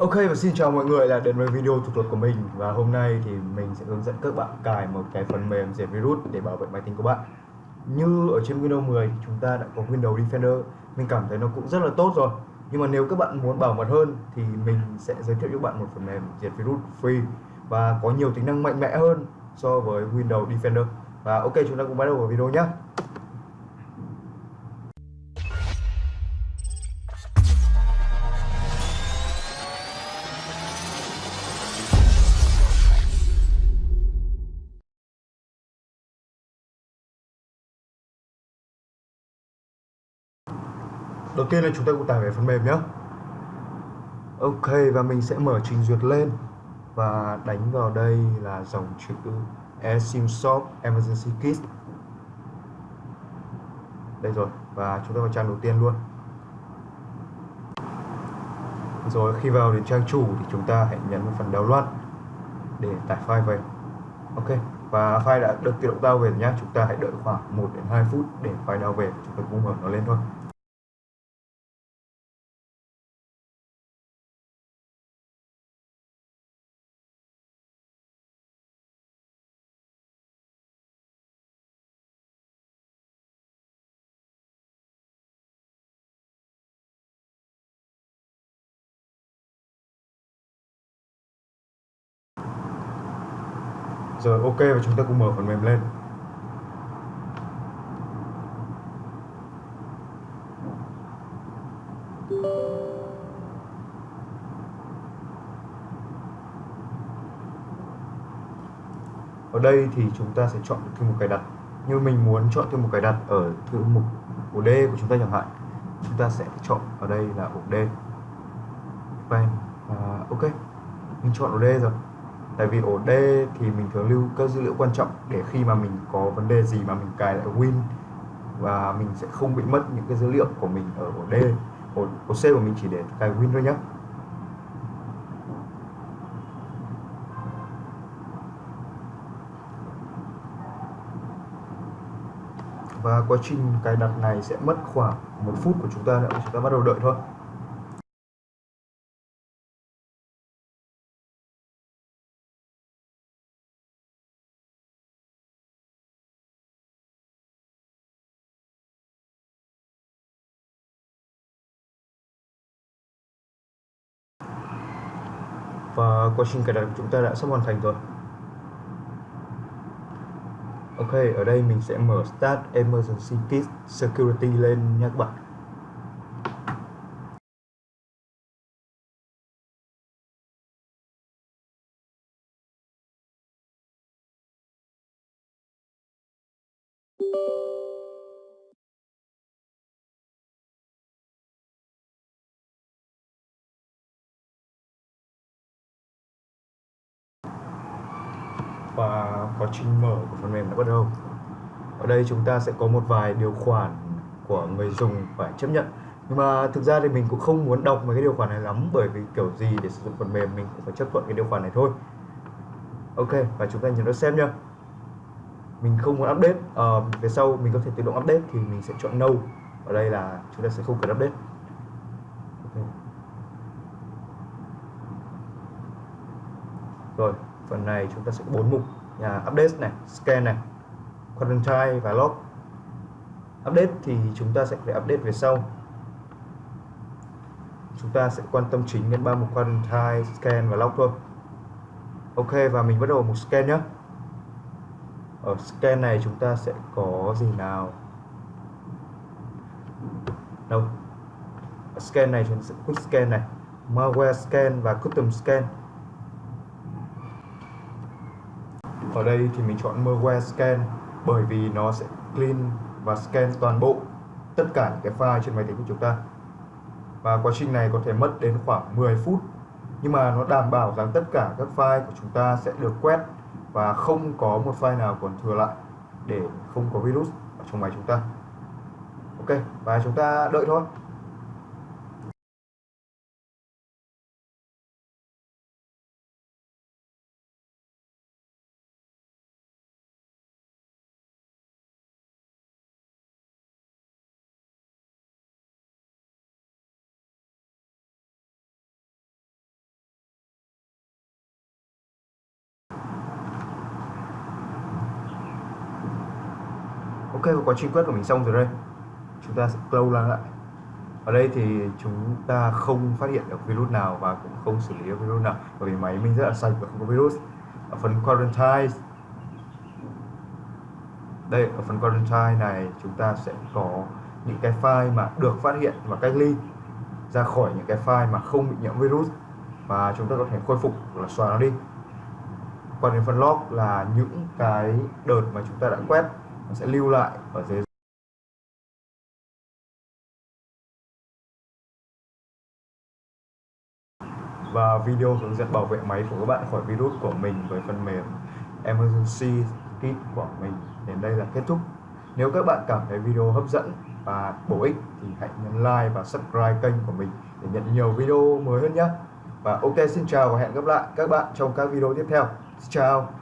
Ok, và xin chào mọi người là đến với video thuật thuật của mình. Và hôm nay thì mình sẽ hướng dẫn các bạn cài một cái phần mềm diệt virus để bảo vệ máy tính của bạn. Như ở trên Windows 10 chúng ta đã có Windows Defender. Mình cảm thấy nó cũng rất là tốt rồi. Nhưng mà nếu các bạn muốn bảo mật hơn thì mình sẽ giới thiệu cho bạn một phần mềm diệt virus free. Và có nhiều tính năng mạnh mẽ hơn so với Windows Defender. Và ok, chúng ta cùng bắt đầu vào video nhé đầu tiên là chúng ta cũng tải về phần mềm nhé ok, và mình sẽ mở trình duyệt lên và đánh vào đây là dòng chữ eSIM-Shop Emergency Kit. Đây rồi, và chúng ta vào trang đầu tiên luôn. Rồi, khi vào đến trang chủ thì chúng ta hãy nhấn vào phần download để tải file về. Ok, và file đã được tự động download về nhé chúng ta hãy đợi khoảng 1 đến 2 phút để file download về. Chúng ta cũng mở nó lên thôi. Rồi, ok, và chúng ta cùng mở phần mềm lên. Ở đây thì chúng ta sẽ chọn thư mục cài đặt. Như mình muốn chọn thư mục cài đặt ở thư mục ổ D của chúng ta chẳng hạn, chúng ta sẽ chọn ở đây là ổ D. Và ok. Mình chọn ổ D rồi tại vì ổ D thì mình thường lưu các dữ liệu quan trọng để khi mà mình có vấn đề gì mà mình cài lại Win và mình sẽ không bị mất những cái dữ liệu của mình ở ổ D. Ổ, ổ C của mình chỉ để cài Win thôi nhé và quá trình cài đặt này sẽ mất khoảng một phút của chúng ta nữa chúng ta bắt đầu đợi thôi. Ờ, và quá trình cài đặt của chúng ta đã sắp hoàn thành rồi. Ok, ở đây mình sẽ mở Start Emergency Kit Security lên nha các bạn. Và quá trình mở của phần mềm đã bắt đầu. Ở đây chúng ta sẽ có một vài điều khoản của người dùng phải chấp nhận. Nhưng mà thực ra thì mình cũng không muốn đọc mấy cái điều khoản này lắm bởi vì kiểu gì để sử dụng phần mềm mình cũng phải chấp thuận cái điều khoản này thôi. Ok và chúng ta nhấn nó xem nhá. Mình không muốn update à, về sau mình có thể tự động update thì mình sẽ chọn no. Ở đây là chúng ta sẽ không cần update. Okay. rồi phần này chúng ta sẽ bốn mục. Là update này, scan này, quarantine và log. Update thì chúng ta sẽ phải update về sau. Chúng ta sẽ quan tâm chính đến ba mục quarantine, scan và log thôi. Ok, và mình bắt đầu mục scan nhé. Ở scan này chúng ta sẽ có gì nào? Đâu? Ở scan này chúng ta sẽ quick scan này, malware scan và custom scan. Ở đây thì mình chọn malware scan, bởi vì nó sẽ clean và scan toàn bộ tất cả những cái file trên máy tính của chúng ta. Và quá trình này có thể mất đến khoảng 10 phút, nhưng mà nó đảm bảo rằng tất cả các file của chúng ta sẽ được quét và không có một file nào còn thừa lại để không có virus ở trong máy chúng ta. Ok, và chúng ta đợi thôi. Ok và quá trình quét của mình xong rồi đây. Chúng ta sẽ close lại. Ở đây thì chúng ta không phát hiện được virus nào và cũng không xử lý được virus nào, bởi vì máy mình rất là sạch và không có virus. Ở phần quarantine. Đây, ở phần quarantine này chúng ta sẽ có những cái file mà được phát hiện và cách ly ra khỏi những cái file mà không bị nhiễm virus và chúng ta có thể khôi phục là xóa nó đi. Còn đến phần log là những cái đợt mà chúng ta đã quét nó sẽ lưu lại ở dưới và video hướng dẫn bảo vệ máy của các bạn khỏi virus của mình với phần mềm Emergency Kit của mình. Đến đây là kết thúc. Nếu các bạn cảm thấy video hấp dẫn và bổ ích thì hãy nhấn like và subscribe kênh của mình để nhận nhiều video mới hơn nhé. Và ok, xin chào và hẹn gặp lại các bạn trong các video tiếp theo. Xin chào.